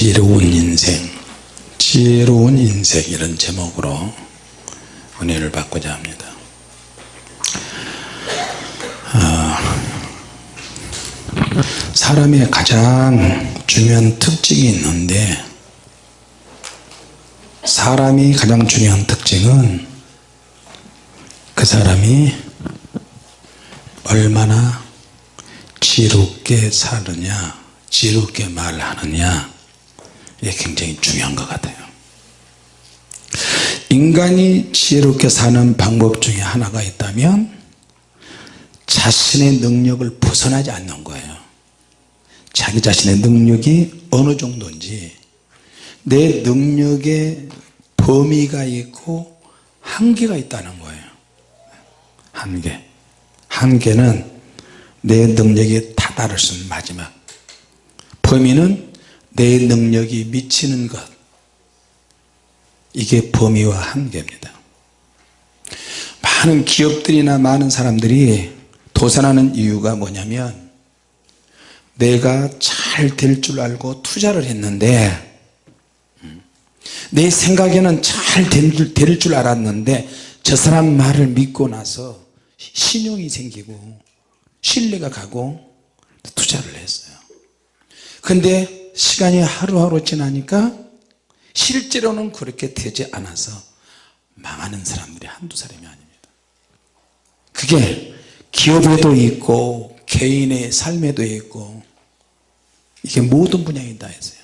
지혜로운 인생 지혜로운 인생 이런 제목으로 은혜를 받고자 합니다. 아, 사람의 가장 중요한 특징이 있는데 사람이 가장 중요한 특징은 그 사람이 얼마나 지롭게 사느냐 지롭게 말하느냐 이게 굉장히 중요한 것 같아요. 인간이 지혜롭게 사는 방법 중에 하나가 있다면 자신의 능력을 벗어나지 않는 거예요. 자기 자신의 능력이 어느 정도인지 내 능력의 범위가 있고 한계가 있다는 거예요. 한계. 한계는 내 능력이 다다를 수 있는 마지막. 범위는 내 능력이 미치는 것. 이게 범위와 한계입니다. 많은 기업들이나 많은 사람들이 도산하는 이유가 뭐냐면 내가 잘 될 줄 알고 투자를 했는데 내 생각에는 잘될줄 알았는데 저 사람 말을 믿고 나서 신용이 생기고 신뢰가 가고 투자를 했어요. 근데 시간이 하루하루 지나니까 실제로는 그렇게 되지 않아서 망하는 사람들이 한두 사람이 아닙니다. 그게 기업에도 있고 개인의 삶에도 있고 이게 모든 분야에 다 있어요.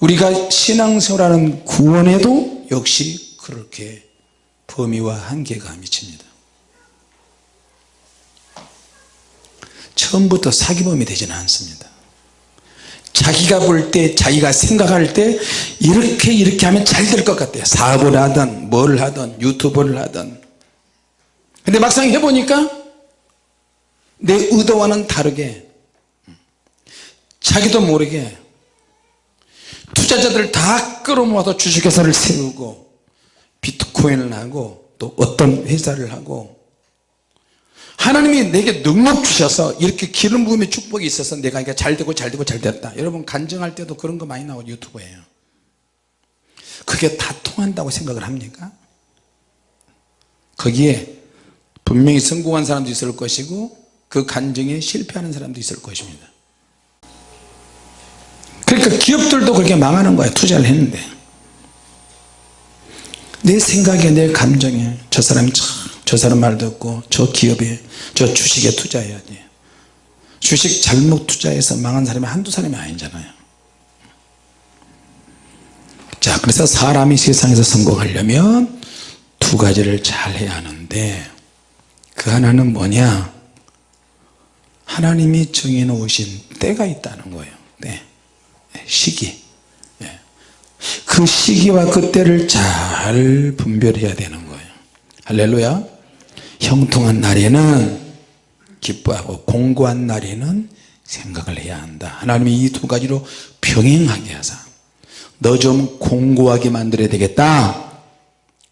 우리가 신앙생활하는 구원에도 역시 그렇게 범위와 한계가 미칩니다. 처음부터 사기범이 되지는 않습니다 자기가 볼 때 자기가 생각할 때 이렇게 이렇게 하면 잘 될 것 같아요. 사업을 하든 뭘 하든 유튜브를 하든. 근데 막상 해보니까 내 의도와는 다르게 자기도 모르게 투자자들 다 끌어모아서 주식회사를 세우고 비트코인을 하고 또 어떤 회사를 하고 하나님이 내게 능력 주셔서 이렇게 기름 부음의 축복이 있어서 내가 이게 잘 되고 잘 되고 잘 됐다. 여러분 간증할 때도 그런 거 많이 나오고 유튜브에요. 그게 다 통한다고 생각을 합니까? 거기에 분명히 성공한 사람도 있을 것이고 그 간증에 실패하는 사람도 있을 것입니다. 그러니까 기업들도 그렇게 망하는 거예요 투자를 했는데. 내 생각에 내 감정에 저 사람이 참 저 사람 말 듣고 저 기업에 저 주식에 투자해야 돼. 주식 잘못 투자해서 망한 사람이 한두 사람이 아니잖아요. 자 그래서 사람이 세상에서 성공하려면 두 가지를 잘 해야 하는데 그 하나는 뭐냐? 하나님이 정해 놓으신 때가 있다는 거예요. 네. 시기. 네. 그 시기와 그 때를 잘 분별해야 되는 거예요. 할렐루야 형통한 날에는 기뻐하고 공고한 날에는 생각을 해야 한다. 하나님이 이 두 가지로 병행하게 하사 너 좀 공고하게 만들어야 되겠다.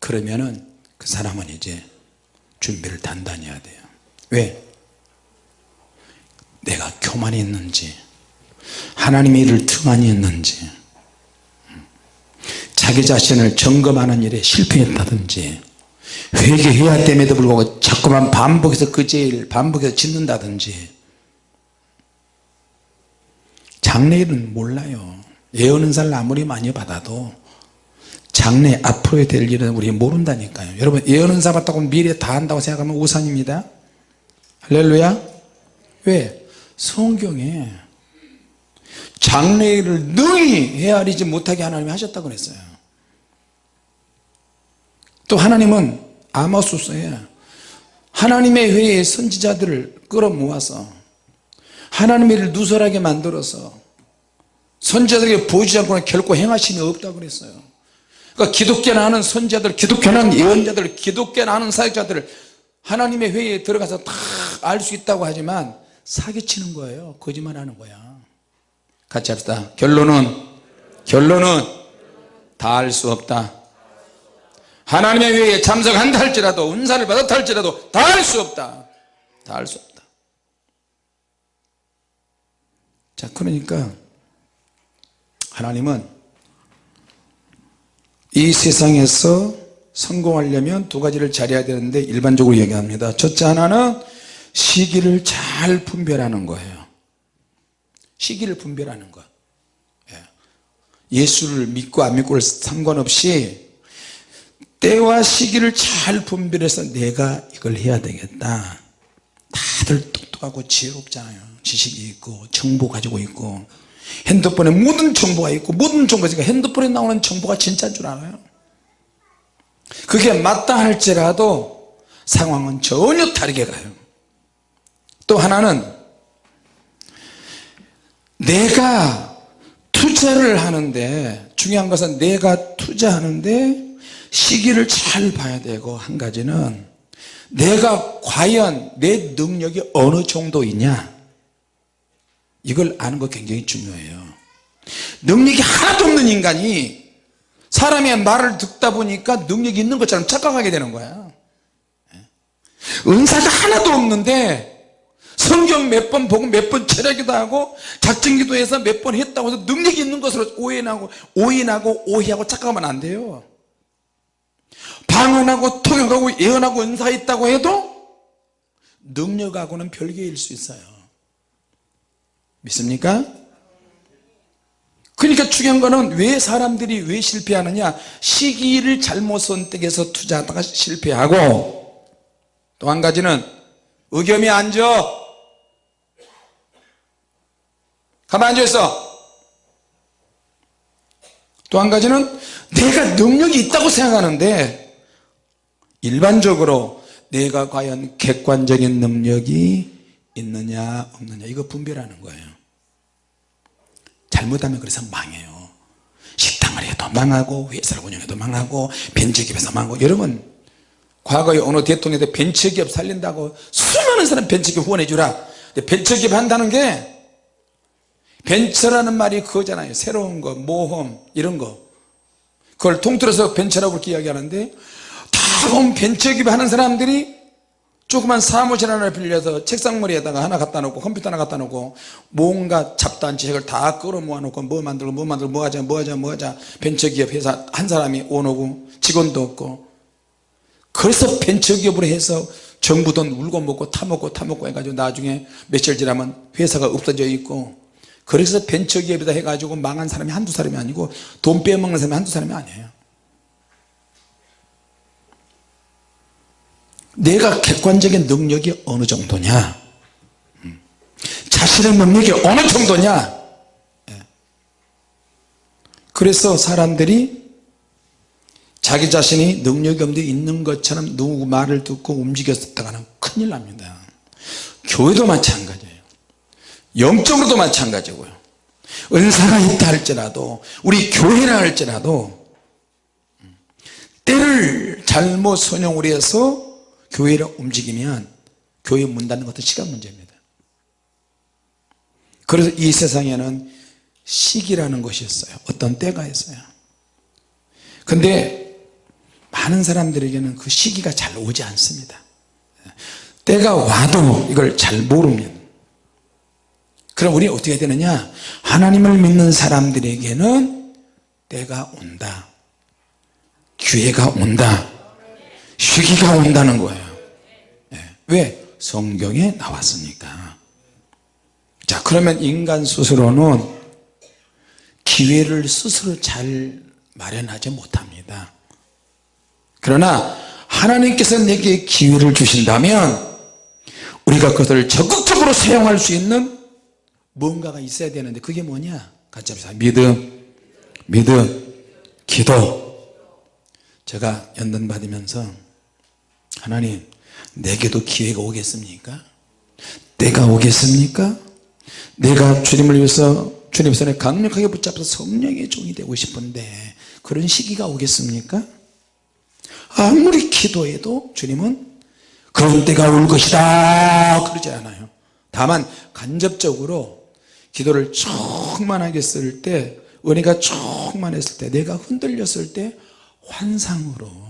그러면은 그 사람은 이제 준비를 단단히 해야 돼요. 왜? 내가 교만이 있는지 하나님의 일을 등한히 했는지 자기 자신을 점검하는 일에 실패했다든지 회개해야 됨에도 불구하고 자꾸만 반복해서 그 죄를 반복해서 짓는다든지. 장래일은 몰라요. 예언은사를 아무리 많이 받아도 장래 앞으로 될 일은 우리 모른다니까요. 여러분 예언은 사 받다고 미래 다 한다고 생각하면 우산입니다. 할렐루야. 왜? 성경에 장래일을 능히 헤아리지 못하게 하나님이 하셨다고 그랬어요. 또 하나님은 아마수서에 하나님의 회의 선지자들을 끌어모아서 하나님의 일을 누설하게 만들어서 선지자들에게 보여주지 않고는 결코 행하심이 없다고 그랬어요. 그러니까 기독교나 하는 선지자들 기독교나 하는 예언자들 기독교나 하는 사역자들을 하나님의 회의에 들어가서 다 알 수 있다고 하지만 사기치는 거예요. 거짓말하는 거야. 같이 합시다. 결론은 결론은 다 알 수 없다 하나님의 회의에 참석한다 할지라도 은사를 받았다 할지라도 다 할 수 없다. 다 할 수 없다. 자 그러니까 하나님은 이 세상에서 성공하려면 두 가지를 잘해야 되는데 일반적으로 얘기합니다. 첫째 하나는 시기를 잘 분별하는 거예요. 시기를 분별하는 거 예. 예수를 믿고 안 믿고를 상관없이 때와 시기를 잘 분별해서 내가 이걸 해야 되겠다. 다들 똑똑하고 지혜롭잖아요. 지식이 있고 정보 가지고 있고. 핸드폰에 모든 정보가 있고 모든 정보가 있으니까 핸드폰에 나오는 정보가 진짜인 줄 알아요. 그게 맞다 할지라도 상황은 전혀 다르게 가요. 또 하나는 내가 투자를 하는데 중요한 것은 내가 투자하는데 시기를 잘 봐야 되고 한 가지는 내가 과연 내 능력이 어느 정도 있냐? 이걸 아는 거 굉장히 중요해요. 능력이 하나도 없는 인간이 사람의 말을 듣다 보니까 능력이 있는 것처럼 착각하게 되는 거야. 은사가 하나도 없는데 성경 몇 번 보고 몇번 철학기도 하고 작정기도 해서 몇 번 했다고 해서 능력이 있는 것으로 오해하고 오인하고 오해하고 착각하면 안 돼요 방언하고 통역하고 예언하고 은사 있다고 해도 능력하고는 별개일 수 있어요. 믿습니까? 그러니까 중요한 거는 왜 사람들이 왜 실패하느냐? 시기를 잘못 선택해서 투자하다가 실패하고 또 한 가지는 의겸이 앉아 가만 앉아있어. 또 한 가지는 내가 능력이 있다고 생각하는데 일반적으로 내가 과연 객관적인 능력이 있느냐 없느냐 이거 분별하는 거예요. 잘못하면 그래서 망해요. 식당을 해도 망하고 회사를 운영해도 망하고 벤처기업에서 망하고 여러분 과거에 어느 대통령한테 벤처기업 살린다고 수많은 사람 벤처기업 후원해 주라. 벤처기업 한다는 게 벤처라는 말이 그거잖아요. 새로운 거 모험 이런 거. 그걸 통틀어서 벤처라고 그렇게 이야기하는데 다음 벤처기업 하는 사람들이 조그만 사무실 하나를 빌려서 책상머리에다가 하나 갖다 놓고 컴퓨터 하나 갖다 놓고 뭔가 잡다한 지식을 다 끌어 모아 놓고 뭐 만들고 뭐 만들고 뭐 하자 뭐 하자 뭐 하자. 벤처기업 회사 한 사람이 오노고 직원도 없고. 그래서 벤처기업으로 해서 정부 돈 울고 먹고 타먹고 타먹고 해가지고 나중에 며칠 지나면 회사가 없어져 있고. 그래서 벤처기업에다 해가지고 망한 사람이 한두 사람이 아니고 돈 빼먹는 사람이 한두 사람이 아니에요 내가 객관적인 능력이 어느 정도냐 음. 자신의 능력이 어느 정도냐 예. 그래서 사람들이 자기 자신이 능력이 없는데 있는 것처럼 누구 말을 듣고 움직였다가는 큰일 납니다 교회도 마찬가지예요 영적으로도 마찬가지고요 은사가 있다 할지라도 우리 교회라 할지라도 음. 때를 잘못 선용을 해서 교회를 움직이면 교회 문 닫는 것도 시간 문제입니다. 그래서 이 세상에는 시기라는 것이 있어요. 어떤 때가 있어요. 근데 많은 사람들에게는 그 시기가 잘 오지 않습니다. 때가 와도 이걸 잘 모르면. 그럼 우리 어떻게 되느냐? 하나님을 믿는 사람들에게는 때가 온다. 기회가 온다 시기가 온다는 거예요. 네. 왜? 성경에 나왔으니까. 자 그러면 인간 스스로는 기회를 스스로 잘 마련하지 못합니다. 그러나 하나님께서 내게 기회를 주신다면 우리가 그것을 적극적으로 사용할 수 있는 뭔가가 있어야 되는데 그게 뭐냐? 합시다. 믿음 믿음 기도. 제가 연단 받으면서 하나님 내게도 기회가 오겠습니까? 때가 오겠습니까? 내가 주님을 위해서 주님 손에 강력하게 붙잡아서 성령의 종이 되고 싶은데 그런 시기가 오겠습니까? 아무리 기도해도 주님은 그런 때가 올 것이다 그러지 않아요 다만 간접적으로 기도를 충만하게 쓸 때 은혜가 충만했을 때 내가 흔들렸을 때 환상으로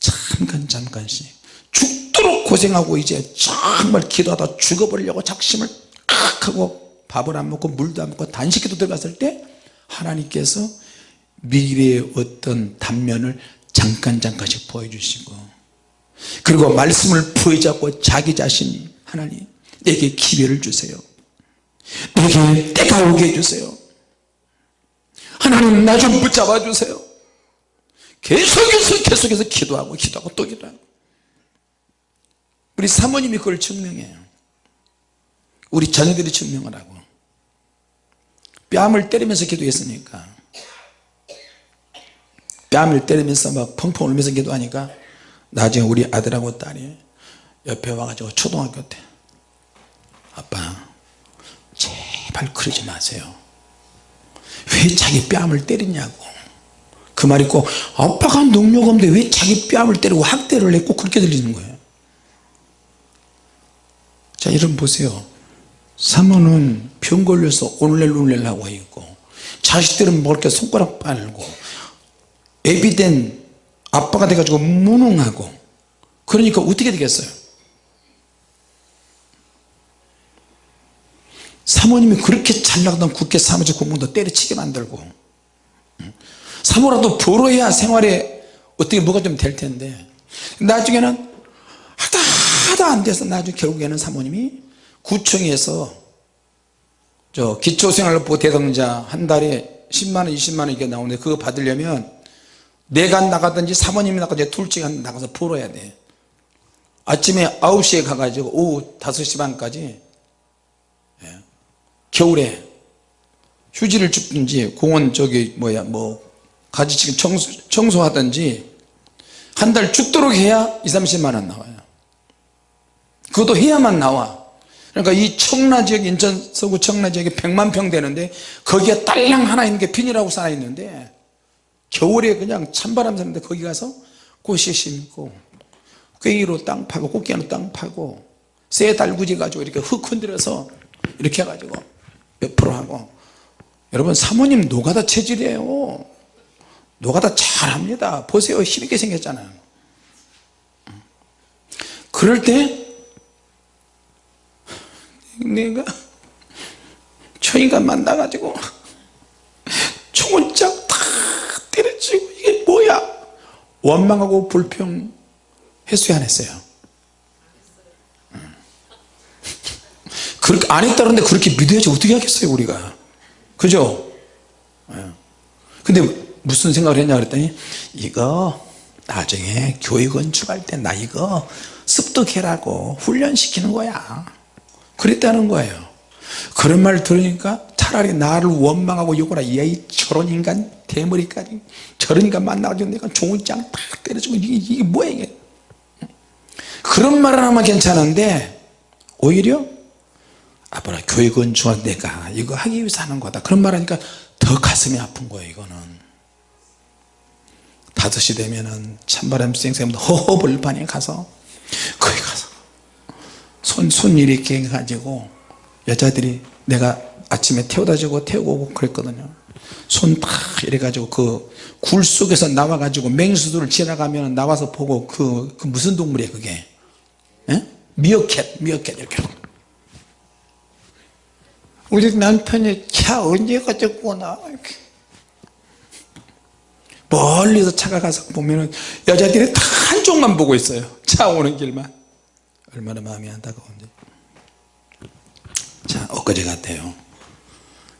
잠깐 잠깐씩. 죽도록 고생하고 이제 정말 기도하다 죽어버리려고 작심을 칵 하고 밥을 안 먹고 물도 안 먹고 단식기도 들어갔을 때 하나님께서 미래의 어떤 단면을 잠깐 잠깐씩 보여주시고 그리고 말씀을 부여잡고 자기 자신이 하나님 내게 기회를 주세요. 내게 때가 오게 해주세요. 하나님 나 좀 붙잡아 주세요 계속해서 계속해서 기도하고 기도하고 또 기도하고. 우리 사모님이 그걸 증명해요. 우리 자녀들이 증명을 하고. 뺨을 때리면서 기도했으니까. 뺨을 때리면서 막 펑펑 울면서 기도하니까 나중에 우리 아들하고 딸이 옆에 와가지고 초등학교 때 아빠 제발 그러지 마세요. 왜 자기 뺨을 때리냐고 그 말이 꼭 아빠가 능력 없는데 왜 자기 뺨을 때리고 학대를 해꼭 그렇게 들리는 거예요? 자 여러분 보세요. 사모는 병 걸려서 오늘날 하고 있고 자식들은 뭐 이렇게 손가락 빨고 애비 된 아빠가 돼가지고 무능하고 그러니까 어떻게 되겠어요? 사모님이 그렇게 잘 나가던 국회 사무직 공무원도 때려치게 만들고 사모라도 벌어야 생활에 어떻게 뭐가 좀 될 텐데 나중에는 하다 하다 안 돼서 나중에 결국에는 사모님이 구청에서 저 기초생활보 대상자 한 달에 10만원 20만원 이게 나오는데 그거 받으려면 내가 나가든지 사모님이 나가든지 둘 중에 한 나가서 벌어야 돼 아침에 9시에 가가지고 오후 5시 반까지 예. 겨울에 휴지를 줍든지 공원 저기 뭐야 뭐 가지치기 청소, 청소하든지 한 달 죽도록 해야 2, 30만 원 나와요. 그것도 해야만 나와. 그러니까 이 청라 지역 인천 서구 청라 지역에 100만 평 되는데 거기에 딸랑 하나 있는 게 핀이라고 쌓여 있는데 겨울에 그냥 찬바람 쐬는데 거기 가서 꽃이 심고 괭이로 땅 파고 꽃게로 땅 파고 쇠 달구지 가지고 이렇게 흙 흔들어서 이렇게 해가지고 몇 프로 하고. 여러분 사모님 노가다 체질이에요 노가다 잘합니다. 보세요. 힘있게 생겼잖아요. 그럴 때 내가 저 인간 만나가지고 총을 쫙 때려치고 이게 뭐야? 원망하고 불평 했어요? 안 했어요? 그렇게 안 했다는데 그렇게 믿어야지 어떻게 하겠어요 우리가? 그죠? 근데 무슨 생각을 했냐 그랬더니 이거 나중에 교육 건축할 때 나 이거 습득해라고 훈련시키는 거야. 그랬다는 거예요. 그런 말 들으니까 차라리 나를 원망하고 욕을 하야 이 저런 인간 대머리까지 저런 인간 만나가지고 내가 종을장 탁 때려주고 이게, 이게 뭐야 이게. 그런 말을 하면 괜찮은데 오히려 아빠라 교육은 좋아 내가 이거 하기 위해서 하는 거다. 그런 말 하니까 더 가슴이 아픈 거예요 이거는 5시 되면은 찬바람 쌩쌩 허허벌판에 가서 거기 가서 손, 손 이렇게 해가지고 여자들이 내가 아침에 태워다 주고 태우고 오고 그랬거든요. 손 탁 이래 가지고 그 굴 속에서 나와 가지고 맹수들을 지나가면 나와서 보고 그, 그 무슨 동물이에요 그게? 에? 미어캣 미어캣 이렇게. 우리 남편이 차 언제 가졌구나 이렇게 멀리서 차가 가서 보면은 여자들이 다 한쪽만 보고 있어요. 차 오는 길만. 얼마나 마음이 안타까운지. 자 엊그제 같아요.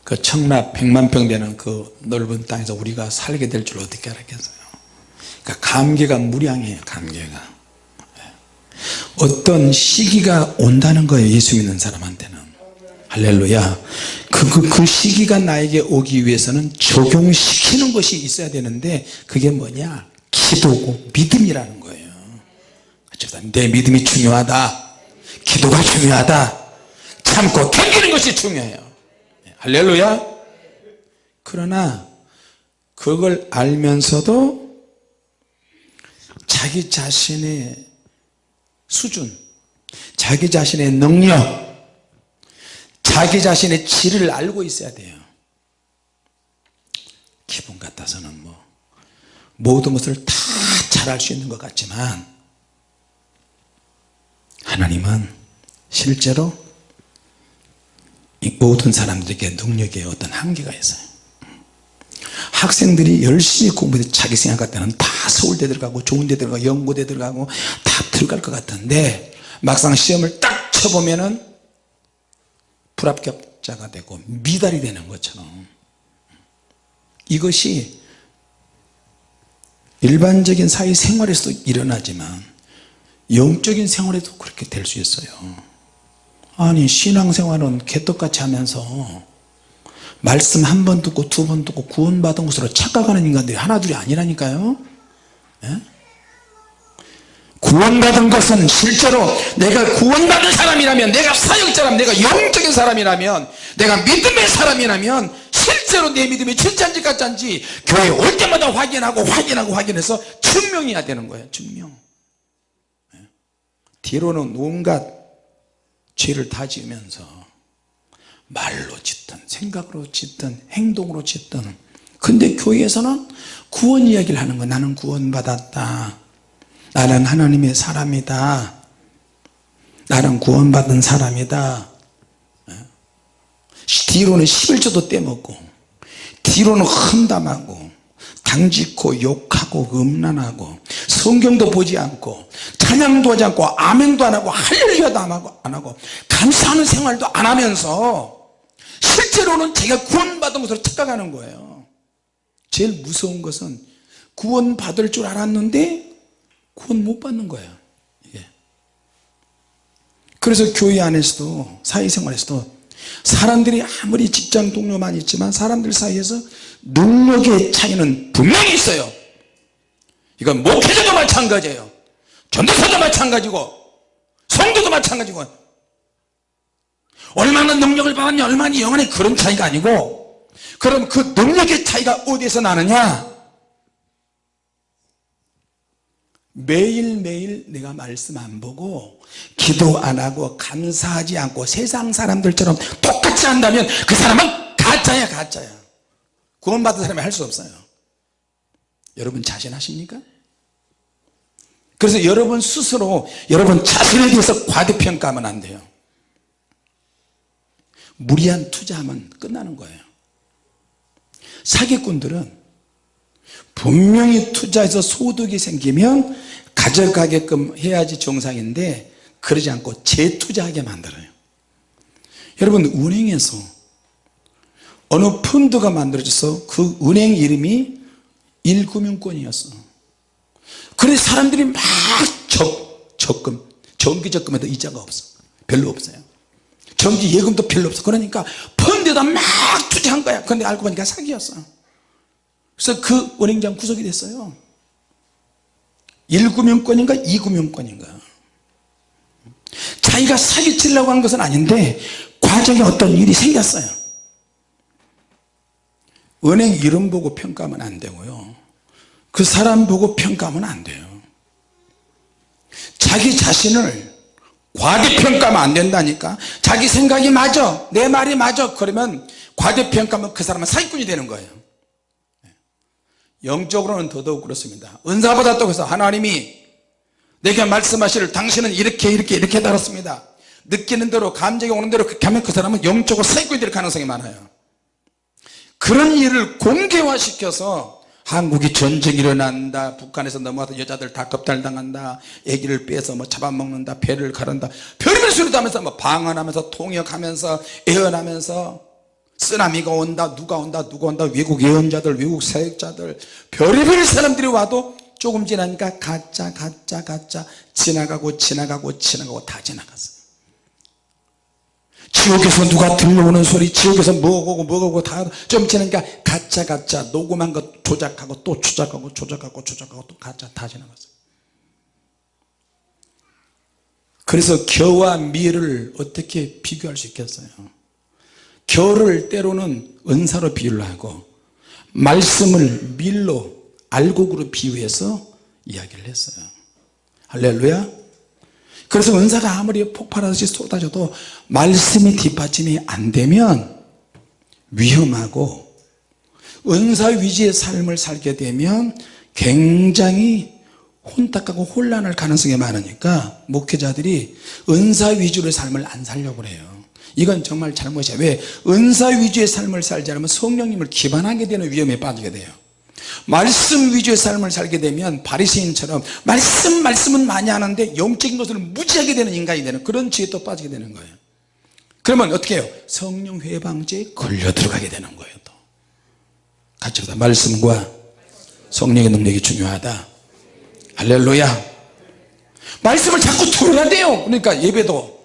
그 청라 100만 평 되는 그 넓은 땅에서 우리가 살게 될 줄 어떻게 알았겠어요? 그러니까 감개가 무량해요 감개가. 예. 어떤 시기가 온다는 거예요 예수 믿는 사람한테는. 할렐루야 그, 그, 그 시기가 나에게 오기 위해서는 적용시키는 것이 있어야 되는데 그게 뭐냐? 기도고 믿음이라는 거예요. 내 믿음이 중요하다. 기도가 중요하다. 참고 견디는 것이 중요해요. 할렐루야. 그러나 그걸 알면서도 자기 자신의 수준 자기 자신의 능력 자기 자신의 질을 알고 있어야 돼요. 기분 같아서는 뭐 모든 것을 다 잘할 수 있는 것 같지만 하나님은 실제로 이 모든 사람들에게 능력에 어떤 한계가 있어요. 학생들이 열심히 공부해서 자기 생각 때는 다 서울대 들어가고 좋은 데 들어가고 연고대 들어가고 다 들어갈 것 같은데 막상 시험을 딱 쳐보면은 불합격자가 되고 미달이 되는 것처럼. 이것이 일반적인 사회 생활에서도 일어나지만 영적인 생활에도 그렇게 될 수 있어요. 아니 신앙생활은 개떡같이 하면서 말씀 한 번 듣고 두 번 듣고 구원받은 것으로 착각하는 인간들이 하나둘이 아니라니까요. 예? 구원받은 것은 실제로 내가 구원받은 사람이라면 내가 사역자라면 내가 영적인 사람이라면 내가 믿음의 사람이라면 실제로 내 믿음이 진짜인지 가짜인지 교회 올 때마다 확인하고 확인하고 확인해서 증명해야 되는 거예요 증명. 예? 뒤로는 온갖 죄를 다 지으면서 말로 짓든 생각으로 짓든 행동으로 짓든. 근데 교회에서는 구원 이야기를 하는 거야 나는 구원받았다 나는 하나님의 사람이다. 나는 구원받은 사람이다. 예? 뒤로는 11조도 떼먹고 뒤로는 험담하고 당짓고 욕하고 음란하고 성경도 보지 않고 찬양도 하지 않고 아멘도 안 하고 할렐루야도 안 하고, 안 하고 감사하는 생활도 안 하면서 실제로는 제가 구원받은 것으로 착각하는 거예요. 제일 무서운 것은 구원받을 줄 알았는데 구원 못 받는 거예요. 이게. 그래서 교회 안에서도 사회생활에서도 사람들이 아무리 직장 동료만 있지만 사람들 사이에서 능력의 차이는 분명히 있어요. 이건 목회자도 마찬가지예요. 전도사도 마찬가지고 성도도 마찬가지고 얼마나 능력을 받았냐 얼마나 영원히 그런 차이가 아니고 그럼 그 능력의 차이가 어디에서 나느냐 매일매일 내가 말씀 안 보고 기도 안 하고 감사하지 않고 세상 사람들처럼 똑같이 한다면 그 사람은 가짜야 가짜야. 구원받은 사람이 할 수 없어요. 여러분 자신하십니까? 그래서 여러분 스스로 여러분 자신에 대해서 과대평가하면 안 돼요. 무리한 투자하면 끝나는 거예요. 사기꾼들은 분명히 투자해서 소득이 생기면 가져가게끔 해야지 정상인데 그러지 않고 재투자하게 만들어요. 여러분 은행에서 어느 펀드가 만들어져서 그 은행 이름이 일금융권이었어. 그래서 사람들이 막 적, 적금 정기 적금에도 이자가 없어. 별로 없어요. 정기 예금도 별로 없어. 그러니까 펀드에다 막 투자한 거야. 그런데 알고 보니까 사기였어 그래서 그 은행장 구속이 됐어요. 1금융권인가 2금융권인가. 자기가 사기치려고 한 것은 아닌데 과정에 어떤 일이 생겼어요. 은행 이름 보고 평가하면 안 되고요. 그 사람 보고 평가하면 안 돼요. 자기 자신을 과대평가하면 안 된다니까. 자기 생각이 맞아. 내 말이 맞아. 그러면 과대평가하면 그 사람은 사기꾼이 되는 거예요 영적으로는 더더욱 그렇습니다. 은사보다 또 그래서 하나님이 내게 말씀하시를 당신은 이렇게 이렇게 이렇게 달았습니다. 느끼는 대로 감정이 오는 대로 그렇게 하면 그 사람은 영적으로 사기꾼이 될 가능성이 많아요. 그런 일을 공개화시켜서 한국이 전쟁이 일어난다 북한에서 넘어와서 여자들 다 겁탈당한다 애기를 빼서 뭐 잡아먹는다 배를 가른다 별별 소리도 하면서 뭐 방언하면서 통역하면서 애언하면서 쓰나미가 온다 누가 온다 누가 온다 외국 예언자들 외국 사역자들 별의별 사람들이 와도 조금 지나니까 가짜 가짜 가짜 지나가고 지나가고 지나가고 다 지나갔어. 지옥에서 누가 들려오는 소리 지옥에서 뭐고 뭐고 다좀 지나니까 가짜 가짜 녹음한 거 조작하고 또 조작하고 조작하고 조작하고 또 가짜 다 지나갔어. 그래서 겨와 밀을 어떻게 비교할 수 있겠어요 겨를 때로는 은사로 비유를 하고 말씀을 밀로 알곡으로 비유해서 이야기를 했어요. 할렐루야. 그래서 은사가 아무리 폭발하듯이 쏟아져도 말씀이 뒷받침이 안 되면 위험하고 은사 위지의 삶을 살게 되면 굉장히 혼탁하고 혼란할 가능성이 많으니까 목회자들이 은사 위주의 삶을 안 살려고 그래요 이건 정말 잘못이야. 왜? 은사 위주의 삶을 살지 않으면 성령님을 기반하게 되는 위험에 빠지게 돼요. 말씀 위주의 삶을 살게 되면 바리새인처럼 말씀 말씀은 많이 하는데 영적인 것을 무지하게 되는 인간이 되는 그런 지에 또 빠지게 되는 거예요. 그러면 어떻게 해요? 성령 회방죄에 걸려 들어가게 되는 거예요 또. 같이 보다 말씀과 성령의 능력이 중요하다. 할렐루야. 말씀을 자꾸 들어야 돼요. 그러니까 예배도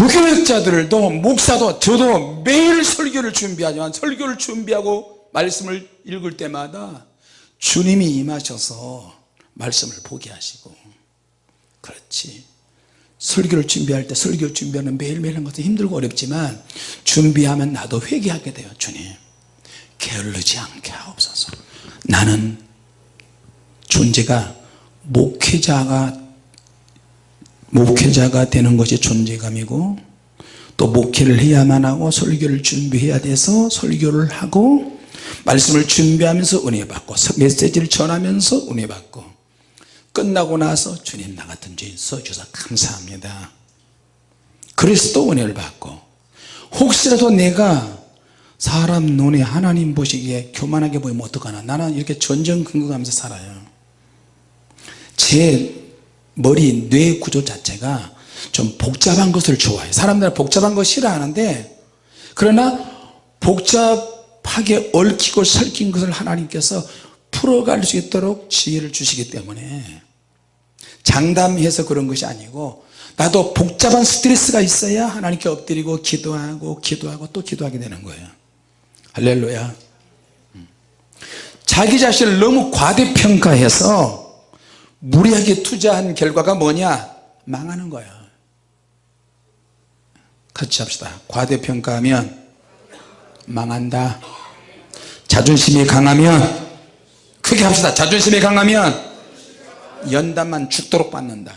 부교육자들도 목사도 저도 매일 설교를 준비하지만 설교를 준비하고 말씀을 읽을 때마다 주님이 임하셔서 말씀을 보게 하시고. 그렇지. 설교를 준비할 때 설교 준비하는 매일매일 하는 것도 힘들고 어렵지만 준비하면 나도 회개하게 돼요 주님. 게을르지 않게 하옵소서. 나는 존재가 목회자가 목회자가 되는 것이 존재감이고 또 목회를 해야만 하고 설교를 준비해야 돼서 설교를 하고 말씀을 준비하면서 은혜 받고 메시지를 전하면서 은혜 받고 끝나고 나서 주님 나 같은 죄인 써주셔서 감사합니다. 그래서 또 은혜를 받고 혹시라도 내가 사람 눈에 하나님 보시기에 교만하게 보이면 어떡하나? 나는 이렇게 전전긍긍하면서 살아요. 제 머리 뇌 구조 자체가 좀 복잡한 것을 좋아해요. 사람들은 복잡한 거 싫어하는데 그러나 복잡하게 얽히고 설킨 것을 하나님께서 풀어갈 수 있도록 지혜를 주시기 때문에 장담해서 그런 것이 아니고 나도 복잡한 스트레스가 있어야 하나님께 엎드리고 기도하고 기도하고 또 기도하게 되는 거예요. 할렐루야. 음. 자기 자신을 너무 과대평가해서 무리하게 투자한 결과가 뭐냐? 망하는 거야. 같이 합시다. 과대평가하면 망한다. 자존심이 강하면 크게 합시다. 자존심이 강하면 연단만 죽도록 받는다.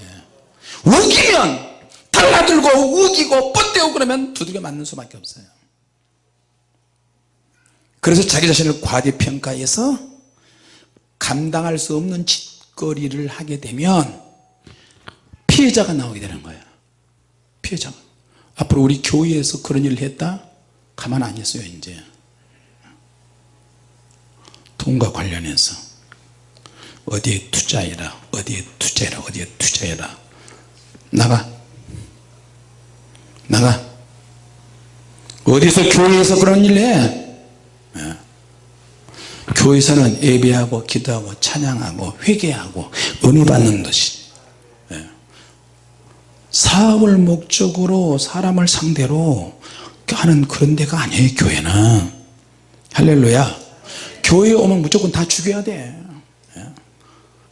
예. 우기면 달라들고 우기고 뻗대고 그러면 두들겨 맞는 수밖에 없어요. 그래서 자기 자신을 과대평가해서 감당할 수 없는 짓거리를 하게 되면 피해자가 나오게 되는 거예요. 피해자가. 앞으로 우리 교회에서 그런 일을 했다? 가만 안 있어요 이제. 돈과 관련해서. 어디에 투자해라 어디에 투자해라 어디에 투자해라. 나가. 나가. 어디서 교회에서 그런 일을 해 교회에서는 예배하고 기도하고 찬양하고 회개하고 은혜 받는 것이 예. 사업을 목적으로 사람을 상대로 하는 그런 데가 아니에요 교회는 할렐루야 교회에 오면 무조건 다 죽여야 돼 예.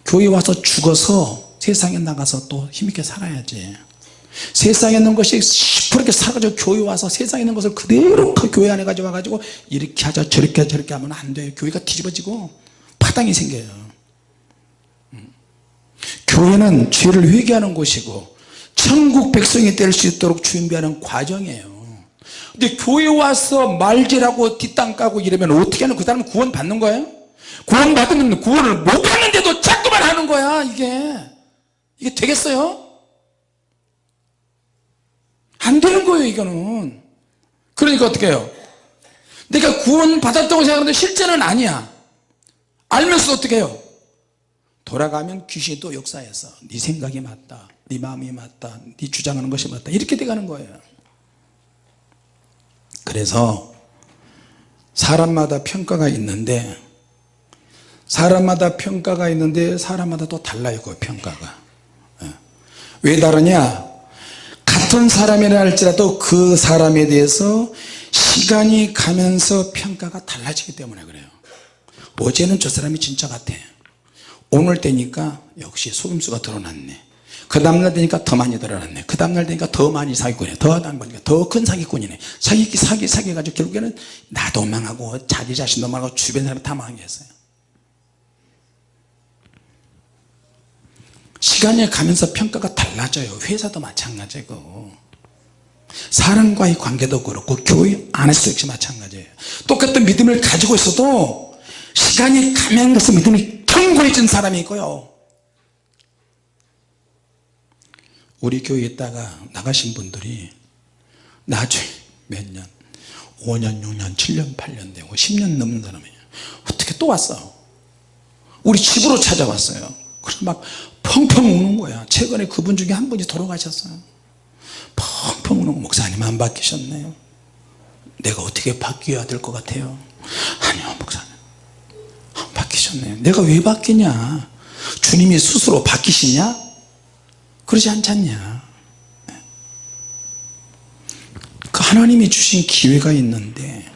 교회 와서 죽어서 세상에 나가서 또 힘있게 살아야지 세상에 있는 것이 시퍼렇게 살아가지고 교회 와서 세상에 있는 것을 그대로 그 교회 안에 가져와 가지고 이렇게 하자 저렇게 하자 저렇게 하면 안 돼요 교회가 뒤집어지고 파당이 생겨요 음. 교회는 죄를 회개하는 곳이고 천국 백성이 될 수 있도록 준비하는 과정이에요 근데 교회 와서 말질하고 뒷땅 까고 이러면 어떻게 하는 그 사람은 구원 받는 거예요? 구원 받으면 구원을 못 받는데도 자꾸만 하는 거야 이게 이게 되겠어요? 안 되는 거예요 이거는. 그러니까 어떻게 해요? 내가 구원 받았다고 생각하는데 실제는 아니야. 알면서 어떻게 해요? 돌아가면 귀신이 또 역사해서 네 생각이 맞다 네 마음이 맞다 네 주장하는 것이 맞다. 이렇게 돼가는 거예요. 그래서 사람마다 평가가 있는데 사람마다 평가가 있는데 사람마다 또 달라요 그 평가가. 예. 왜 다르냐 같은 사람이라 할지라도 그 사람에 대해서 시간이 가면서 평가가 달라지기 때문에 그래요. 어제는 저 사람이 진짜 같아. 오늘 되니까 역시 속임수가 드러났네. 그 다음날 되니까 더 많이 드러났네. 그 다음날 되니까 더 많이 사기꾼이네. 더큰 사기꾼이네. 사기 사기 사기 가지고 결국에는 나도 망하고 자기 자신도 망하고 주변 사람이 다 망하게 했어요 시간이 가면서 평가가 달라져요. 회사도 마찬가지고. 사람과의 관계도 그렇고 교회 안에서도 역시 마찬가지예요. 똑같은 믿음을 가지고 있어도 시간이 가면서 믿음이 견고해진 사람이 있고요. 우리 교회에 있다가 나가신 분들이 나중에 몇 년 5년 6년 7년 8년 되고 10년 넘는 사람이에요. 어떻게 또 왔어 우리 집으로 찾아왔어요. 그래서 막 펑펑 우는 거야 최근에 그분 중에 한 분이 돌아가셨어요. 펑펑 우는 거 목사님 안 바뀌셨네요. 내가 어떻게 바뀌어야 될 것 같아요? 아니요 목사님. 안 바뀌셨네요. 내가 왜 바뀌냐? 주님이 스스로 바뀌시냐? 그러지 않잖냐? 그 하나님이 주신 기회가 있는데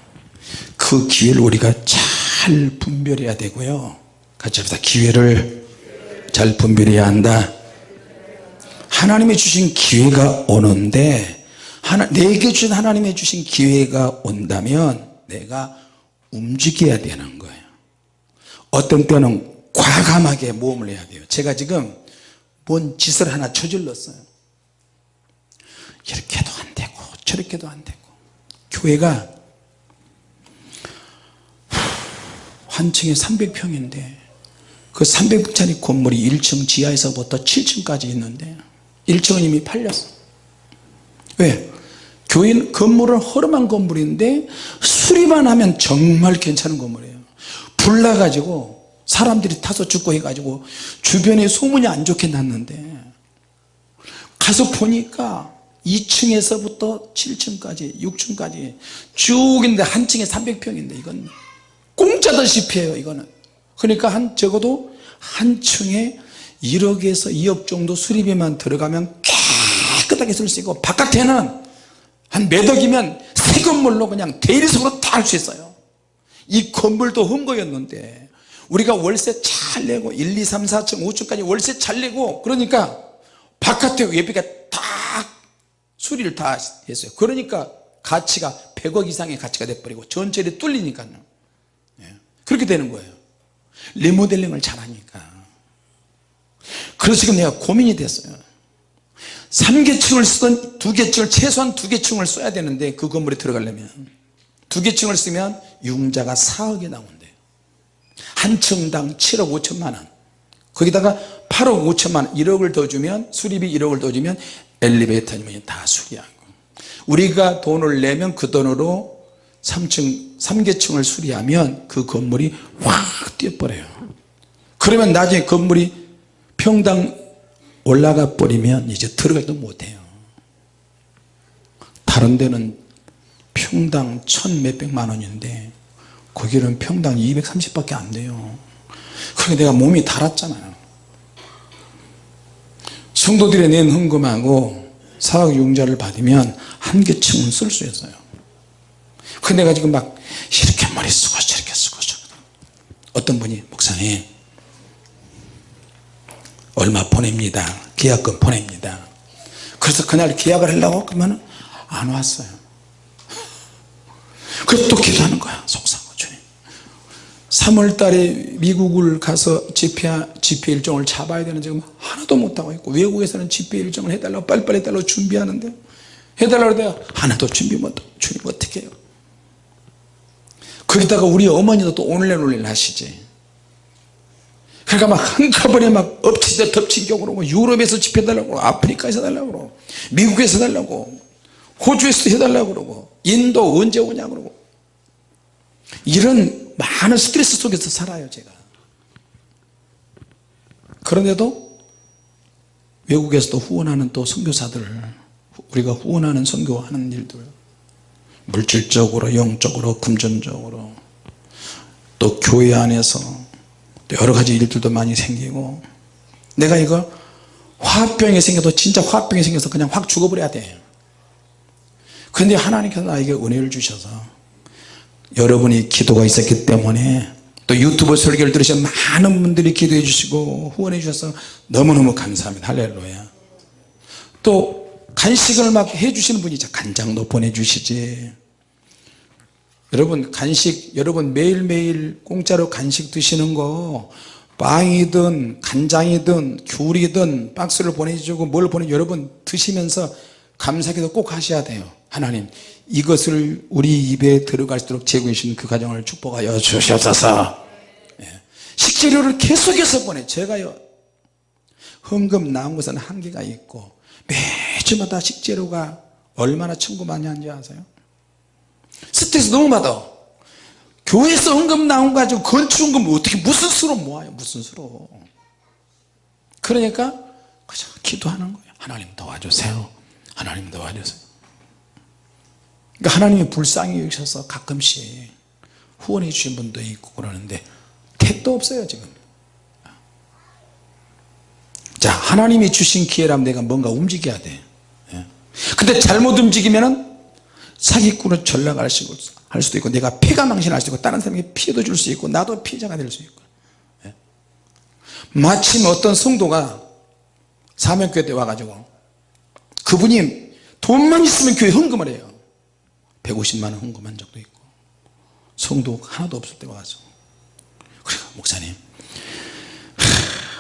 그 기회를 우리가 잘 분별해야 되고요. 같이 합시다. 기회를 잘 분별해야 한다. 하나님이 주신 기회가 오는데 하나, 내게 주신 하나님이 주신 기회가 온다면 내가 움직여야 되는 거예요. 어떤 때는 과감하게 모험을 해야 돼요. 제가 지금 뭔 짓을 하나 저질렀어요. 이렇게도 안 되고 저렇게도 안 되고. 교회가 한 층에 300평인데 그 300평짜리 건물이 1층 지하에서부터 7층까지 있는데 1층은 이미 팔렸어. 왜? 교회는 건물은 허름한 건물인데 수리만 하면 정말 괜찮은 건물이에요. 불 나가지고 사람들이 타서 죽고 해가지고 주변에 소문이 안 좋게 났는데 가서 보니까 2층에서부터 7층까지 6층까지 쭉 있는데 한 층에 300평인데 이건 공짜다시피 해요 이거는 그러니까 한 적어도 한 층에 1억에서 2억 정도 수리비만 들어가면 깨끗하게 쓸 수 있고 바깥에는 한 몇 억이면 새 건물로 그냥 대리석으로 다 할 수 있어요. 이 건물도 흠거였는데 우리가 월세 잘 내고 1, 2, 3, 4층 5층까지 월세 잘 내고 그러니까 바깥에 외비가 다 수리를 다 했어요. 그러니까 가치가 100억 이상의 가치가 돼버리고 전체를 뚫리니까요. 예. 그렇게 되는 거예요 리모델링을 잘하니까. 그래서 지금 내가 고민이 됐어요. 3계층을 쓰던 2계층을 최소한 2계층을 써야 되는데 그 건물에 들어가려면 2계층을 쓰면 융자가 4억이 나온대요. 한 층당 7억 5천만 원. 거기다가 8억 5천만 원 1억을 더 주면 수리비 1억을 더 주면 엘리베이터면 다 수리하고. 우리가 돈을 내면 그 돈으로 3층 3계층을 수리하면 그 건물이 확 뛰어버려요. 그러면 나중에 건물이 평당 올라가 버리면 이제 들어가지도 못해요. 다른 데는 평당 천 몇백만 원인데 거기는 평당 230밖에 안 돼요. 그러니까 내가 몸이 달았잖아요. 성도들의 낸 헌금하고 사학융자를 받으면 한 개 층은 쓸 수 있어요 그 내가 지금 막 이렇게 머리 쓰고 저렇게 쓰고. 어떤 분이 목사님 얼마 보냅니다. 계약금 보냅니다. 그래서 그날 계약을 하려고 그러면 안 왔어요. 그래서 또 기도하는 거야 속상하고 주님. 3월달에 미국을 가서 집회, 집회 일정을 잡아야 되는 지금 하나도 못하고 있고 외국에서는 집회 일정을 해달라고 빨리빨리 해달라고 준비하는데 해달라고 내가 하나도 준비 못하고 주님 어떻게 해요 거기다가 우리 어머니도 또 오늘 내일 오늘 하시지. 그러니까 막 한꺼번에 막 엎치다 덮치기고 그러고 유럽에서 집해달라고 그러고 아프리카에서 달라고 그러고 미국에서 달라고 호주에서 해달라고 그러고 인도 언제 오냐 그러고. 이런 많은 스트레스 속에서 살아요 제가. 그런데도 외국에서도 후원하는 또 선교사들 우리가 후원하는 선교하는 일들 물질적으로 영적으로 금전적으로 또 교회 안에서 또 여러 가지 일들도 많이 생기고 내가 이거 화병이 생겨도 진짜 화병이 생겨서 그냥 확 죽어버려야 돼. 근데 하나님께서 나에게 은혜를 주셔서 여러분이 기도가 있었기 때문에 또 유튜브 설교를 들으신 많은 분들이 기도해 주시고 후원해 주셔서 너무너무 감사합니다. 할렐루야. 또 간식을 막 해주시는 분이 있죠. 간장도 보내주시지. 여러분 간식 여러분 매일매일 공짜로 간식 드시는 거 빵이든 간장이든 귤이든 박스를 보내주고 뭘 보내 여러분 드시면서 감사기도 꼭 하셔야 돼요. 하나님 이것을 우리 입에 들어갈 수 있도록 제공해 주신 그 가정을 축복하여 주시옵소서. 예. 식재료를 계속해서 보내. 제가요 헌금 나온 것은 한계가 있고 매 주마다 식재료가 얼마나 청구 많이 하는지 아세요? 스트레스 너무 받아. 교회에서 헌금 나온 거 가지고 건축헌금 어떻게 무슨 수로 모아요? 무슨 수로? 그러니까 그저 기도하는 거예요. 하나님 도와주세요. 하나님 도와주세요. 그러니까 하나님이 불쌍히 여기셔서 가끔씩 후원해 주신 분도 있고 그러는데 택도 없어요 지금. 자 하나님이 주신 기회라면 내가 뭔가 움직여야 돼. 예. 근데 잘못 움직이면은 사기꾼을 전락할 수도 있고 내가 피가 망신할 수도 있고 다른 사람에게 피해도 줄 수 있고 나도 피해자가 될 수 있고. 예. 마침 어떤 성도가 사명교회 때 와가지고 그분이 돈만 있으면 교회 헌금을 해요. 150만원 헌금한 적도 있고 성도 하나도 없을 때 와서. 그래 목사님.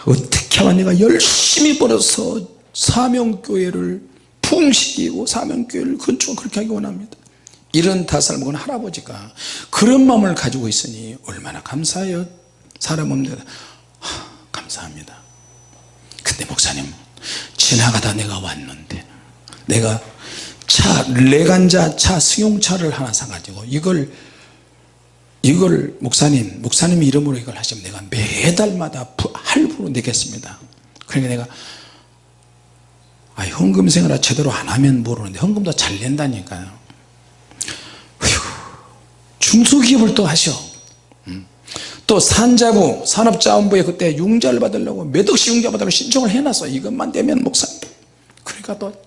어떻게 하면 내가 열심히 벌어서 사명교회를 풍식이고 사명교회를 건축을 그렇게 하기 원합니다. 이런 다살 먹은 할아버지가 그런 마음을 가지고 있으니 얼마나 감사해요. 사람 없는 하, 감사합니다. 근데 목사님 지나가다 내가 왔는데 내가 차 레간자 차 승용차를 하나 사가지고 이걸 이걸 목사님 목사님 이름으로 이걸 하시면 내가 매달마다 할부로 내겠습니다. 그러니까 내가 아, 헌금 생활을 제대로 안 하면 모르는데 헌금도 잘 낸다니까요. 휴, 중소기업을 또 하셔. 음. 또 산자부 산업자원부에 그때 융자를 받으려고 몇 억씩 융자 받으려고 신청을 해놨어. 이것만 되면 목사님 그러니까 또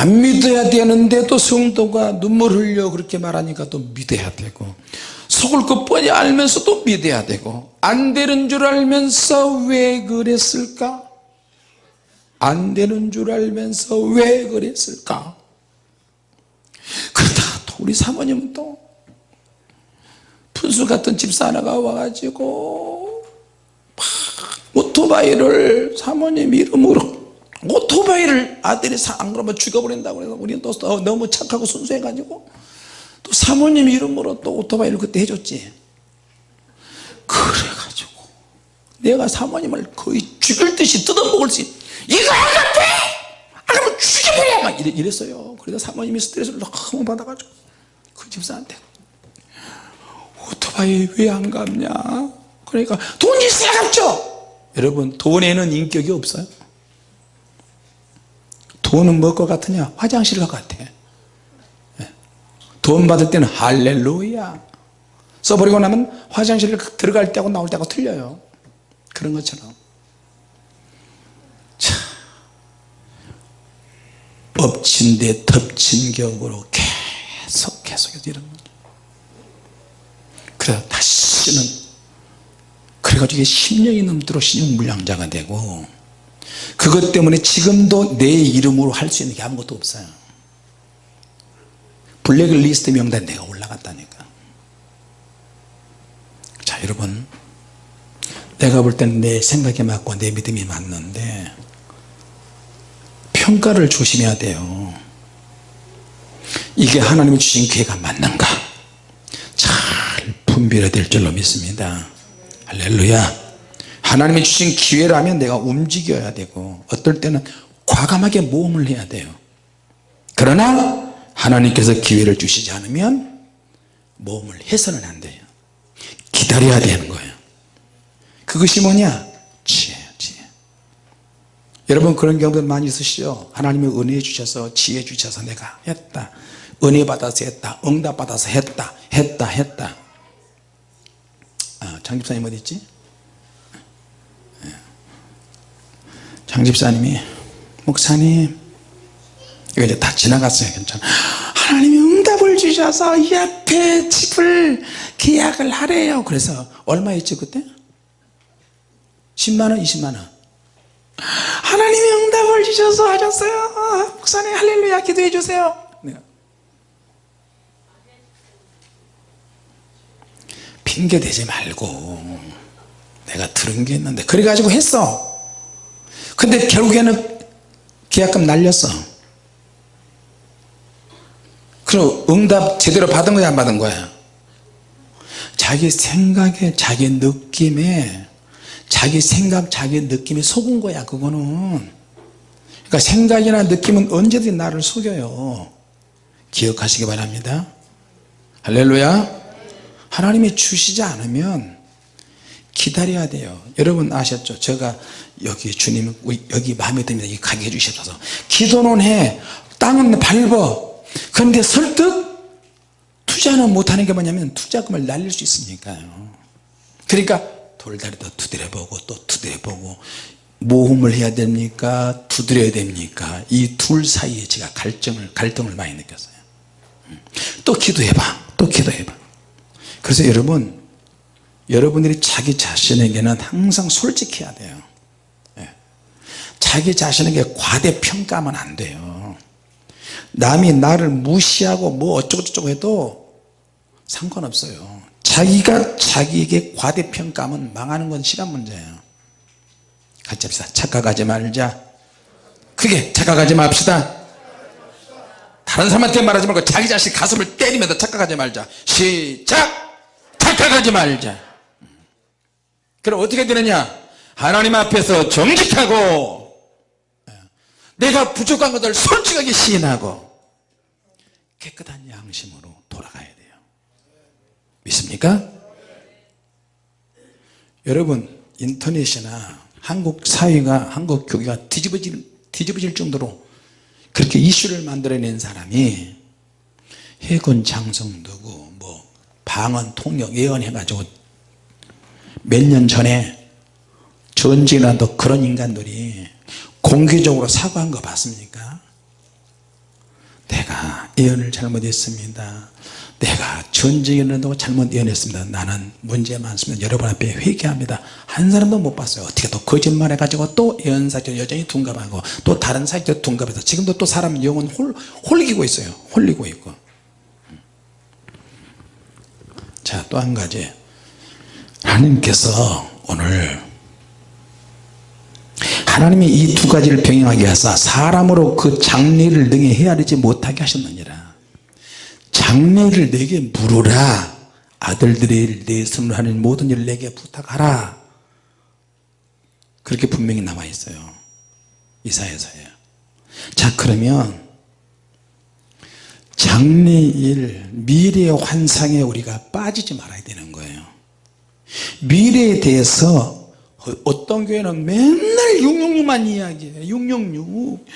안 믿어야 되는데 또 성도가 눈물 흘려 그렇게 말하니까 또 믿어야 되고 속을 것 뻔히 알면서 또 믿어야 되고 안 되는 줄 알면서 왜 그랬을까 안 되는 줄 알면서 왜 그랬을까? 그러다가 또 우리 사모님은 또 분수 같은 집사 하나가 와가지고 막 오토바이를 사모님 이름으로 오토바이를 아들이 안 그러면 죽여버린다고 해서 우리는 또 너무 착하고 순수해가지고 또 사모님 이름으로 또 오토바이를 그때 해줬지. 그래가지고 내가 사모님을 거의 죽일 듯이 뜯어먹을 수 이거 안 같아! 안 하면 죽여버려! 막 이래, 이랬어요. 그래서 사모님이 스트레스를 너무 받아가지고 그 집사한테 오토바이 왜 안 갚냐? 그러니까 돈 있어야 갚죠! 여러분 돈에는 인격이 없어요. 돈은 뭐 것 같으냐? 화장실 것 같아. 예. 돈 받을 때는 할렐루야! 써버리고 나면 화장실 들어갈 때하고 나올 때하고 틀려요. 그런 것처럼 엎친 데 덮친 격으로 계속 계속 이런 그래서 다시는 그래가지고 10년이 넘도록 신용불량자가 되고 그것 때문에 지금도 내 이름으로 할 수 있는 게 아무것도 없어요. 블랙리스트 명단에 내가 올라갔다니까. 자 여러분. 내가 볼 때는 내 생각에 맞고 내 믿음이 맞는데 평가를 조심해야 돼요. 이게 하나님이 주신 기회가 맞는가? 잘 분별해야 될 줄로 믿습니다. 할렐루야. 하나님이 주신 기회라면 내가 움직여야 되고 어떨 때는 과감하게 모험을 해야 돼요. 그러나 하나님께서 기회를 주시지 않으면 모험을 해서는 안 돼요. 기다려야 되는 거예요. 그것이 뭐냐 여러분 그런 경우들 많이 있으시죠? 하나님이 은혜 주셔서 지혜 주셔서 내가 했다. 은혜 받아서 했다. 응답 받아서 했다. 했다 했다. 아, 장 집사님 어디 있지? 장 집사님이 목사님 이거 이제 다 지나갔어요. 괜찮아. 하나님이 응답을 주셔서 이 앞에 집을 계약을 하래요. 그래서 얼마였지 그때? 10만원 20만원 하나님이 응답을 주셔서 하셨어요. 아, 목사님 할렐루야 기도해 주세요. 네. 핑계 대지 말고 내가 들은 게 있는데. 그래가지고 했어. 근데 결국에는 계약금 날렸어. 그럼 응답 제대로 받은 거야 안 받은 거야? 자기 생각에 자기 느낌에 자기 생각 자기 느낌에 속은 거야 그거는. 그러니까 생각이나 느낌은 언제든지 나를 속여요. 기억하시기 바랍니다. 할렐루야. 하나님이 주시지 않으면 기다려야 돼요. 여러분 아셨죠? 제가 여기 주님 여기 마음에 듭니다. 이 가게 해주셔서. 기도는 해. 땅은 밟어 그런데 설득? 투자는 못하는 게 뭐냐면 투자금을 날릴 수 있으니까요. 그러니까 돌다리도 두드려보고 또 두드려보고 모험을 해야 됩니까? 두드려야 됩니까? 이 둘 사이에 제가 갈등을 갈등을 많이 느꼈어요. 또 기도해봐. 또 기도해봐. 그래서 여러분 여러분들이 자기 자신에게는 항상 솔직해야 돼요. 예. 자기 자신에게 과대평가하면 안 돼요. 남이 나를 무시하고 뭐 어쩌고저쩌고 해도 상관없어요 자기가 자기에게 과대평가하면 망하는 건 시간 문제예요. 같이 합시다 착각하지 말자. 크게 착각하지 맙시다. 다른 사람한테 말하지 말고 자기 자신 가슴을 때리면서 착각하지 말자. 시작! 착각하지 말자. 그럼 어떻게 되느냐? 하나님 앞에서 정직하고 내가 부족한 것을 솔직하게 시인하고 깨끗한 양심으로 돌아가야 돼요 믿습니까? 여러분 인터넷이나 한국 사회가 한국 교회가 뒤집어질, 뒤집어질 정도로 그렇게 이슈를 만들어낸 사람이 해군 장성 누구 뭐 방언 통역 예언해 가지고 몇 년 전에 전쟁이라도 그런 인간들이 공개적으로 사과한 거 봤습니까 내가 예언을 잘못했습니다 내가 전쟁이라도 잘못 예언했습니다. 나는 문제 많습니다. 여러분 앞에 회개합니다. 한 사람도 못 봤어요. 어떻게 또 거짓말 해가지고 또 예언 사이트 여전히 둔갑하고 또 다른 사이트 둔갑해서 지금도 또 사람 영혼 홀, 홀리고 있어요. 홀리고 있고. 자 또 한 가지. 하나님께서 오늘 하나님이 이 두 가지를 병행하게 하사 사람으로 그 장래를 능히 헤아리지 못하게 하셨느니라 장래를 내게 물으라. 아들들의 내 손으로 하는 모든 일을 내게 부탁하라. 그렇게 분명히 나와 있어요. 이사야서에. 자 그러면 장래일 미래의 환상에 우리가 빠지지 말아야 되는 거예요. 미래에 대해서 어떤 교회는 맨날 666만 이야기해요 666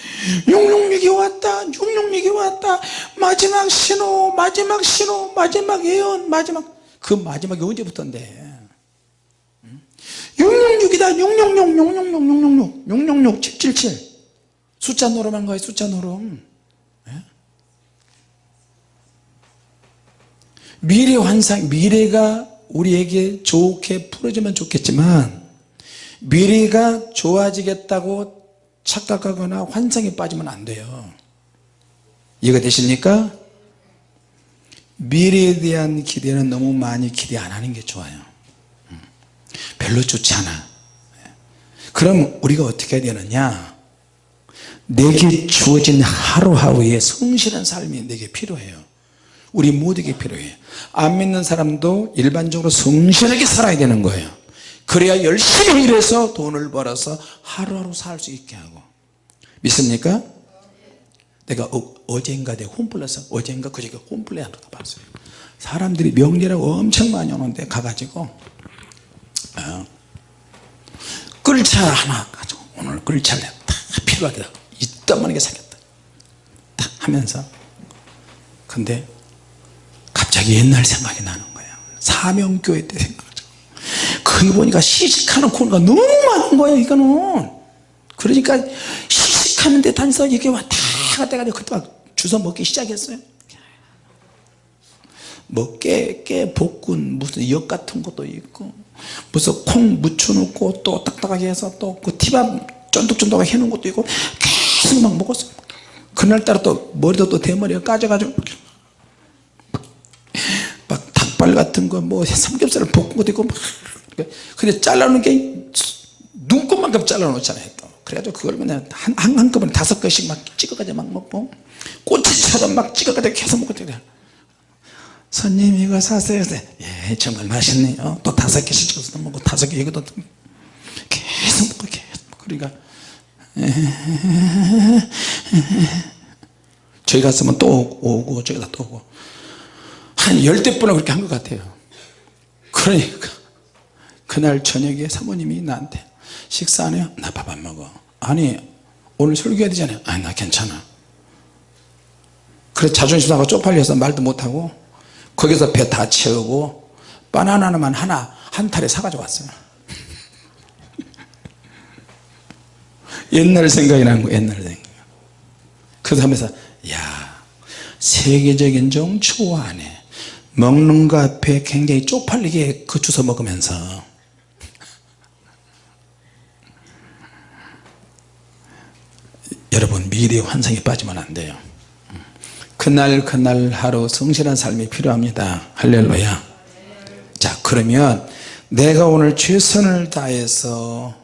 666이 왔다. 666이 왔다. 마지막 신호 마지막 신호 마지막 예언 마지막. 그 마지막이 언제부터인데? 666이다. 666 666 666 666 777 숫자 노름한 거예요 숫자 노름. 예? 미래 환상 미래가 우리에게 좋게 풀어지면 좋겠지만 미래가 좋아지겠다고 착각하거나 환상에 빠지면 안 돼요. 이해가 되십니까? 미래에 대한 기대는 너무 많이 기대 안 하는 게 좋아요. 음. 별로 좋지 않아. 그럼 우리가 어떻게 해야 되느냐? 내게 주어진 하루하루의 성실한 삶이 내게 필요해요. 우리 모두에게 필요해요. 안 믿는 사람도 일반적으로 성실하게 살아야 되는 거예요 그래야 열심히 일해서 돈을 벌어서 하루하루 살 수 있게 하고. 믿습니까? 내가 어, 젠가 내가 홈플러스 어젠가 그저께 홈플레이 하러 가봤어요. 사람들이 명절하고 엄청 많이 오는데 가가지고 어, 끌차 하나 가지고 오늘 끌차를 다 필요하다. 이따만하게 사겠다. 딱 하면서. 근데 갑자기 옛날 생각이 나는 거예요 사명교회 때 생각하죠 거기 보니까 시식하는 코너가 너무 많은 거예요 이거는. 그러니까 시식하는 데 다니서 이게 왔다 갔다 가지고 그때 막 주워 먹기 시작했어요. 뭐 깨, 깨 볶은 무슨 역 같은 것도 있고 무슨 콩 묻혀놓고 또 딱딱하게 해서 또 그 티밥 쫀득쫀득하게 해놓은 것도 있고 계속 막 먹었어요. 그날따라 또 머리도 또 대머리가 까져가지고 막 닭발 같은 거 뭐 삼겹살을 볶은 것도 있고 막 근데 잘라놓은 게 눈곱만큼 잘라놓잖아요 또. 그래가지고 그걸 그냥 한, 한, 한꺼번에 다섯 개씩 막 찍어가지고 막 먹고 꼬치처럼 막 찍어가지고 계속 먹고 그래 손님 이거 사세요. 예 정말 맛있네요. 또 다섯 개씩 찍어서 먹고 다섯 개 이것도 계속 먹고 계속 먹고 그러니까. 저희 갔으면 또 오고 저기다 또 오고 한 열대 번을 그렇게 한 것 같아요. 그러니까 그날 저녁에 사모님이 나한테 식사 안 해요? 나 밥 안 먹어. 아니 오늘 설교해야 되잖아요. 아니 나 괜찮아. 그래서 자존심 상하고 쪽팔려서 말도 못하고 거기서 배 다 채우고 바나나만 하나 한 탈에 사가지고 왔어요. 옛날 생각이 나는 거예요 옛날 생각 그래서 하면서 야 세계적인 정초 안에 먹는 거 앞에 굉장히 쪽팔리게 그 주워 먹으면서. 여러분 미래의 환상에 빠지면 안 돼요. 그날 그날 하루 성실한 삶이 필요합니다. 할렐루야. 자 그러면 내가 오늘 최선을 다해서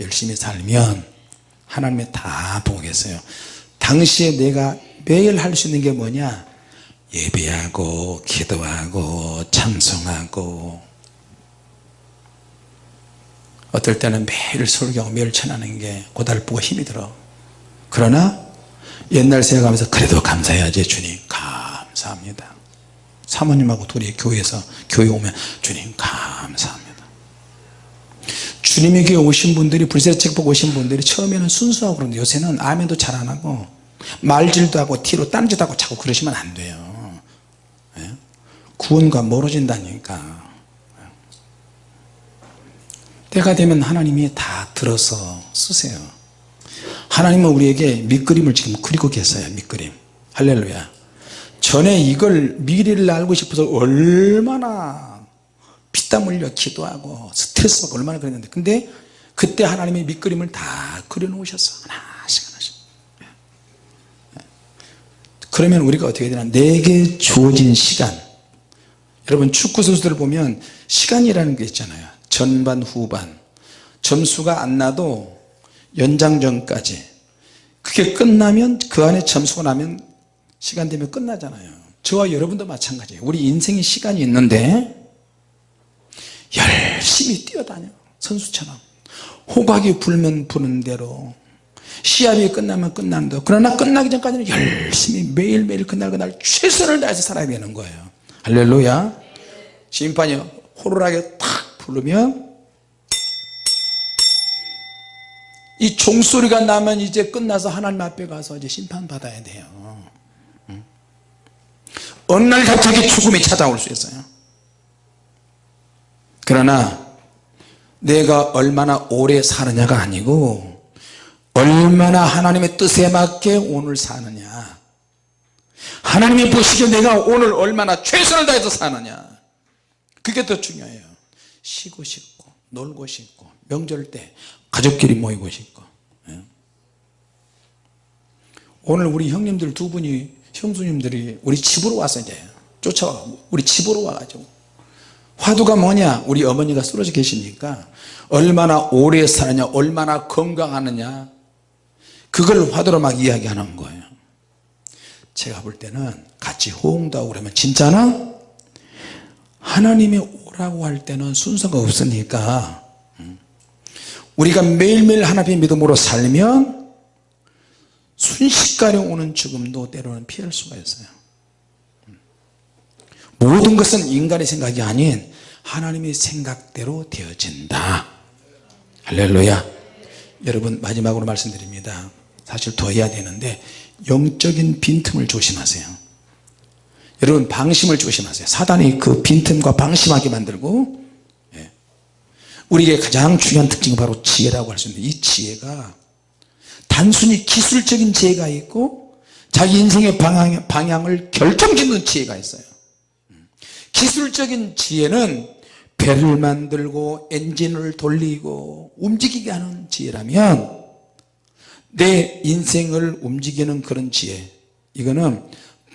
열심히 살면 하나님이 다 보고 계세요. 당시에 내가 매일 할 수 있는 게 뭐냐 예배하고 기도하고 찬송하고. 어떨 때는 매일 설교하고 매일 전하는 게 고달프고 힘이 들어. 그러나 옛날 생각하면서 그래도 감사해야지 주님. 감사합니다. 사모님하고 둘이 교회에서 교회 오면 주님 감사합니다. 주님에게 오신 분들이 불세책 보고 오신 분들이 처음에는 순수하고 그런데 요새는 아멘도 잘 안하고 말질도 하고 티로 딴짓 하고 자꾸 그러시면 안 돼요. 예? 구원과 멀어진다니까. 때가 되면 하나님이 다 들어서 쓰세요. 하나님은 우리에게 밑그림을 지금 그리고 계세요 밑그림. 할렐루야. 전에 이걸 미래를 알고 싶어서 얼마나 피땀 흘려 기도하고 스트레스 받고 얼마나 그랬는데 근데 그때 하나님의 밑그림을 다 그려 놓으셨어 하나씩 하나씩. 그러면 우리가 어떻게 되나? 내게 주어진 시간 여러분 축구 선수들을 보면 시간이라는 게 있잖아요. 전반 후반. 점수가 안 나도 연장전까지. 그게 끝나면 그 안에 점수가 나면 시간 되면 끝나잖아요. 저와 여러분도 마찬가지예요. 우리 인생에 시간이 있는데 열심히 뛰어다녀 선수처럼. 호박이 불면 부는 대로. 시합이 끝나면 끝나는 대로. 그러나 끝나기 전까지는 열심히 매일매일 그날 그날 최선을 다해서 살아야 되는 거예요. 할렐루야 심판이 호루라기 탁 부르면 이 종소리가 나면 이제 끝나서 하나님 앞에 가서 이제 심판받아야 돼요. 어느 날 갑자기 죽음이 찾아올 수 있어요. 그러나 내가 얼마나 오래 사느냐가 아니고 얼마나 하나님의 뜻에 맞게 오늘 사느냐. 하나님이 보시기에 내가 오늘 얼마나 최선을 다해서 사느냐 그게 더 중요해요. 쉬고 싶고 놀고 싶고 명절 때 가족끼리 모이고 싶고. 예. 오늘 우리 형님들 두 분이 형수님들이 우리 집으로 와서 이제 쫓아와 우리 집으로 와가지고. 화두가 뭐냐? 우리 어머니가 쓰러져 계시니까 얼마나 오래 사느냐 얼마나 건강하느냐. 그걸 화두로 막 이야기하는 거예요. 제가 볼 때는 같이 호응도 하고 그러면 진짜나 하나님이 오라고 할 때는 순서가 없으니까 우리가 매일매일 하나님의 믿음으로 살면 순식간에 오는 죽음도 때로는 피할 수가 있어요. 모든 것은 인간의 생각이 아닌 하나님의 생각대로 되어진다. 할렐루야. 여러분 마지막으로 말씀드립니다. 사실 더 해야 되는데 영적인 빈틈을 조심하세요 여러분 방심을 조심하세요. 사단이 그 빈틈과 방심하게 만들고 예. 우리에게 가장 중요한 특징이 바로 지혜라고 할 수 있는데 이 지혜가 단순히 기술적인 지혜가 있고 자기 인생의 방향, 방향을 결정짓는 지혜가 있어요. 기술적인 지혜는 배를 만들고 엔진을 돌리고 움직이게 하는 지혜라면 내 인생을 움직이는 그런 지혜. 이거는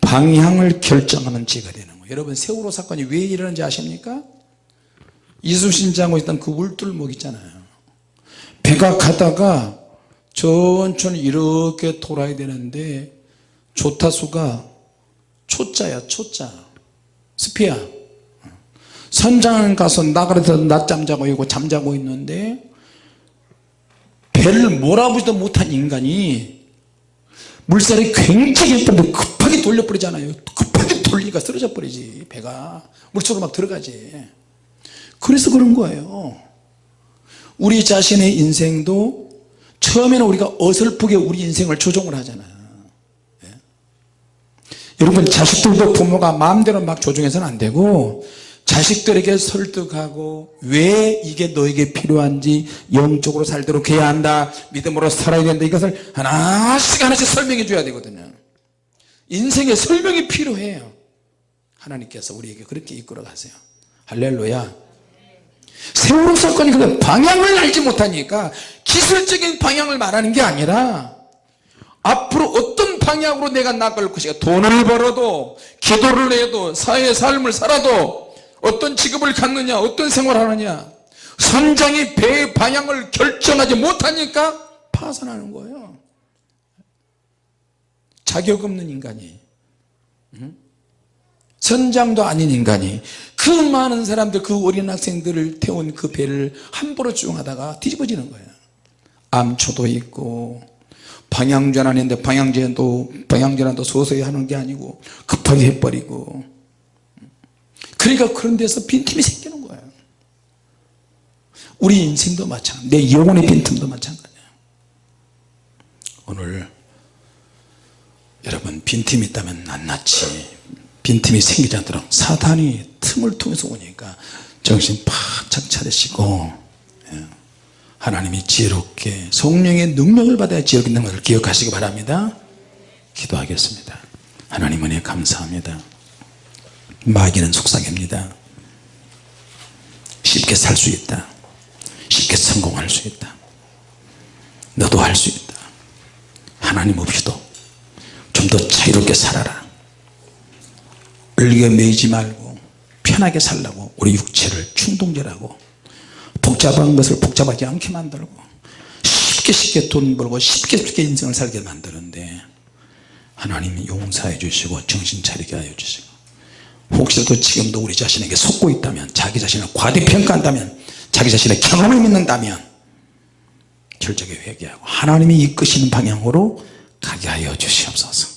방향을 결정하는 지혜가 되는 거예요. 여러분 세월호 사건이 왜 일어났는지 아십니까? 이순신 장군 있던 그 울tur목 있잖아요. 배가 가다가 천천히 이렇게 돌아야 되는데 조타수가 초자야 초자 스피야. 선장 가서 나가려서 낮잠 자고 있고 잠자고 있는데 배를 몰아보지도 못한 인간이 물살이 굉장히 급하 게 돌려버리잖아요. 급하게 돌리니까 쓰러져 버리지 배가. 물속으로 막 들어가지. 그래서 그런 거예요. 우리 자신의 인생도 처음에는 우리가 어설프게 우리 인생을 조종을 하잖아요 예? 여러분 자식들도 부모가 마음대로 막 조종해서는 안 되고 자식들에게 설득하고 왜 이게 너에게 필요한지 영적으로 살도록 해야 한다 믿음으로 살아야 된다 이것을 하나씩 하나씩 설명해 줘야 되거든요 인생에 설명이 필요해요. 하나님께서 우리에게 그렇게 이끌어 가세요. 할렐루야. 세월호 사건이 그 방향을 알지 못하니까 기술적인 방향을 말하는 게 아니라 앞으로 어떤 방향으로 내가 나갈 것인가. 돈을 벌어도 기도를 해도 사회의 삶을 살아도 어떤 직업을 갖느냐 어떤 생활을 하느냐. 선장이 배의 방향을 결정하지 못하니까 파산하는 거예요 자격 없는 인간이 응? 선장도 아닌 인간이 그 많은 사람들 그 어린 학생들을 태운 그 배를 함부로 쭉 하다가 뒤집어지는 거예요. 암초도 있고 방향전환인데 방향전도 방향전환도 서서히 하는 게 아니고 급하게 해버리고. 그러니까 그런 데서 빈틈이 생기는 거예요. 우리 인생도 마찬가지 내 영혼의 빈틈도 마찬가지예요. 오늘 여러분 빈틈이 있다면 낱낱이 빈틈이 생기지 않도록 사탄이 틈을 통해서 오니까 정신 바짝 차리시고 예, 하나님이 지혜롭게 성령의 능력을 받아야 지혜롭게 있는 것을 기억하시기 바랍니다. 기도하겠습니다. 하나님 은혜 감사합니다. 마귀는 속삭입니다. 쉽게 살 수 있다. 쉽게 성공할 수 있다. 너도 할 수 있다. 하나님 없이도 좀 더 자유롭게 살아라. 을겨 매이지 말고 편하게 살라고 우리 육체를 충동질하고 복잡한 것을 복잡하지 않게 만들고 쉽게 쉽게 돈 벌고 쉽게 쉽게 인생을 살게 만드는데 하나님이 용서해 주시고 정신 차리게 하여 주시고 혹시라도 지금도 우리 자신에게 속고 있다면 자기 자신을 과대평가한다면 자기 자신의 경험을 믿는다면 철저하게 회개하고 하나님이 이끄시는 방향으로 가게 하여 주시옵소서